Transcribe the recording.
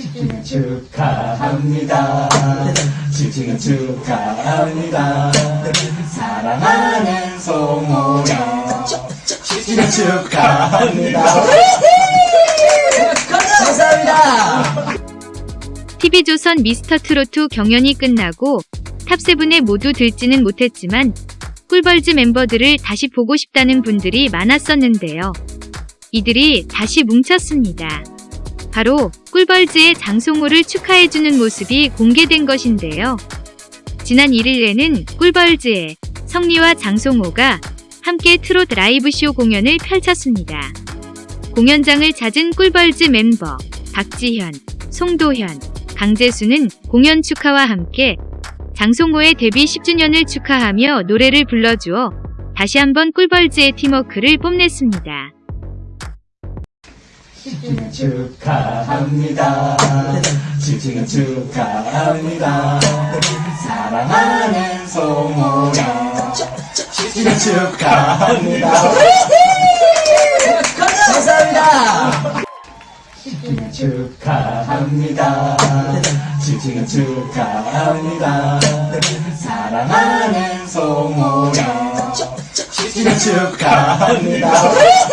10주년 축하합니다. 10주년 축하합니다. 사랑하는 송호야. 10주년 축하합니다. 감사합니다. TV조선 미스터트로트 경연이 끝나고 탑세븐에 모두 들지는 못했지만 꿀벌즈 멤버들을 다시 보고 싶다는 분들이 많았었는데요. 이들이 다시 뭉쳤습니다. 바로 꿀벌즈의 장송호를 축하해주는 모습이 공개된 것인데요. 지난 1일에는 꿀벌즈의 성리와 장송호가 함께 트롯 라이브쇼 공연을 펼쳤습니다. 공연장을 찾은 꿀벌즈 멤버 박지현, 송도현, 강재수는 공연 축하와 함께 장송호의 데뷔 10주년을 축하하며 노래를 불러주어 다시 한번 꿀벌즈의 팀워크를 뽐냈습니다. 10주년 축하합니다. 10주년 축하합니다. 사랑하는 송호야. 10주년 축하합니다. 감사합니다. 10주년 축하합니다. 10주년 축하합니다. 사랑하는 송호야. 10주년 축하합니다.